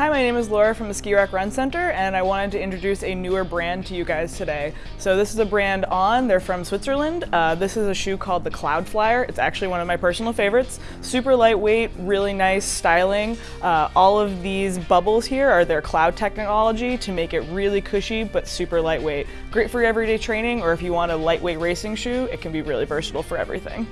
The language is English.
Hi, my name is Laura from the Ski Rack Run Center and I wanted to introduce a newer brand to you guys today. So this is a brand On, they're from Switzerland. Uh, this is a shoe called the Cloud Flyer. It's actually one of my personal favorites. Super lightweight, really nice styling. Uh, all of these bubbles here are their cloud technology to make it really cushy but super lightweight. Great for everyday training or if you want a lightweight racing shoe, it can be really versatile for everything.